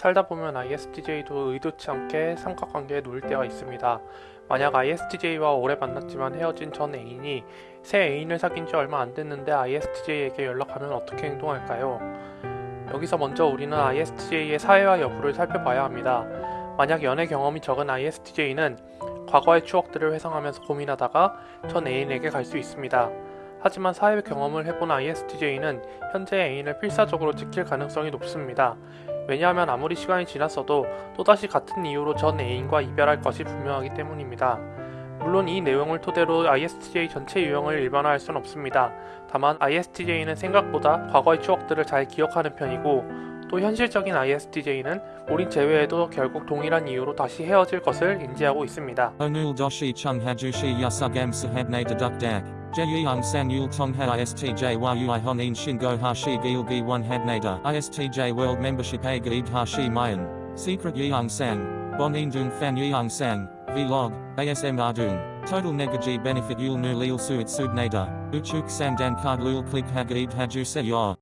살다 보면 ISTJ도 의도치 않게 삼각관계에 놓일 때가 있습니다. 만약 ISTJ와 오래 만났지만 헤어진 전 애인이 새 애인을 사귄 지 얼마 안 됐는데 ISTJ에게 연락하면 어떻게 행동할까요? 여기서 먼저 우리는 ISTJ의 사회화 여부를 살펴봐야 합니다. 만약 연애 경험이 적은 ISTJ는 과거의 추억들을 회상하면서 고민하다가 전 애인에게 갈 수 있습니다. 하지만 사회 경험을 해본 ISTJ는 현재 애인을 필사적으로 지킬 가능성이 높습니다. 왜냐하면 아무리 시간이 지났어도 또다시 같은 이유로 전 애인과 이별할 것이 분명하기 때문입니다. 물론 이 내용을 토대로 ISTJ 전체 유형을 일반화할 수는 없습니다. 다만 ISTJ는 생각보다 과거의 추억들을 잘 기억하는 편이고 또 현실적인 ISTJ는 우린 제외해도 결국 동일한 이유로 다시 헤어질 것을 인지하고 있습니다. Hajushi yasugam sahabne deduk dak. Jeyung san yul tongha ISTJ yui honin shingo hashi gilgi one habnada. ISTJ world membership a gaib hashi mayan. Secret yeung sang. Bon indung fan yeung sang. Vlog. ASM ardung. Total negaji benefit yul nu lil suit subnada. Uchuk samdan card lul click hagaib haju se.